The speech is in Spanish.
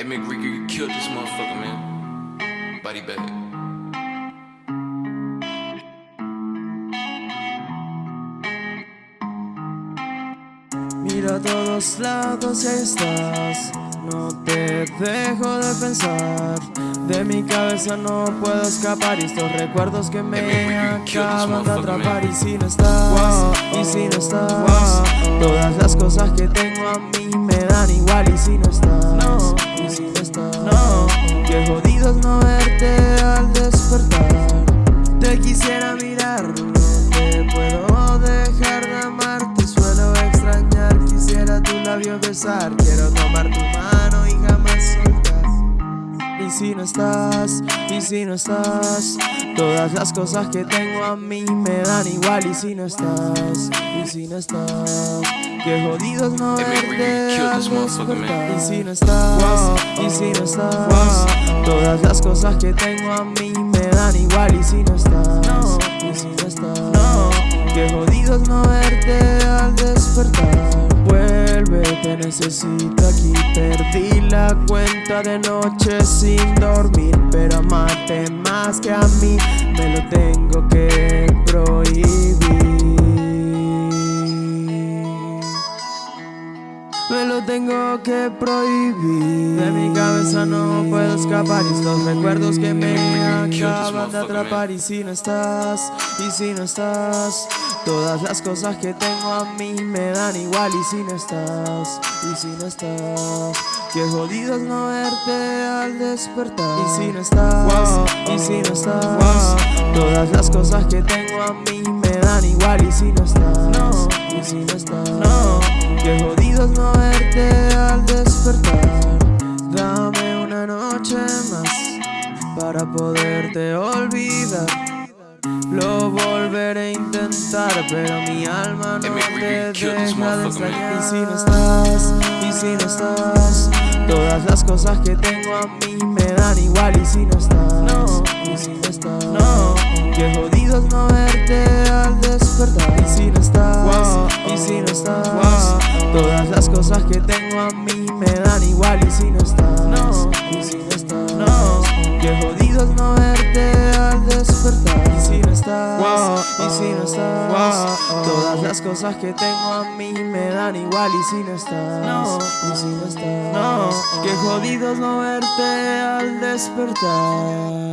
Hey, McRicker, you killed this motherfucker, man. Body bag. Mira a todos lados y estás. No te dejo de pensar. De mi cabeza no puedo escapar. Y estos recuerdos que me acaban de atrapar. Y si no estás, y si no estás Todas las cosas que tengo a mí me dan igual. Y si no estás, no no, Qué jodidos no verte al despertar. Te quisiera mirar, no te puedo dejar de amarte Suelo extrañar, quisiera tu labio besar. Quiero tomar tu mano y Y si no estás, y si no estás Todas las cosas que tengo a mí me dan igual. Y si no estás, y si no estás Qué jodidos no verte Y si no estás, y si no estás Todas las cosas que tengo a mí me dan igual. Y si no estás, y si no estás Qué jodidos no verte necesito aquí Perdí la cuenta de noche sin dormir Pero amarte más que a mí Me lo tengo que me lo tengo que prohibir. De mi cabeza no puedo escapar Y estos recuerdos que me acaban de atrapar. Y si no estás, y si no estás Todas las cosas que tengo a mí me dan igual. Y si no estás, y si no estás Qué jodidos no verte al despertar. Y si no estás, y si no estás Todas las cosas que tengo a mí me dan igual. Y si no estás, Para poderte olvidar. Lo volveré a intentar Pero mi alma no te deja de extrañar. Y si no estás, y si no estás Todas las cosas que tengo a mí me dan igual. Y si no estás, y si no estás Qué jodidos no verte al despertar. Y si no estás, y si no estás Todas las cosas que tengo a mí me dan igual. Y si no estás, no Todas las cosas que tengo a mí me dan igual Y si no estás, y si no estás. Qué jodidos no verte al despertar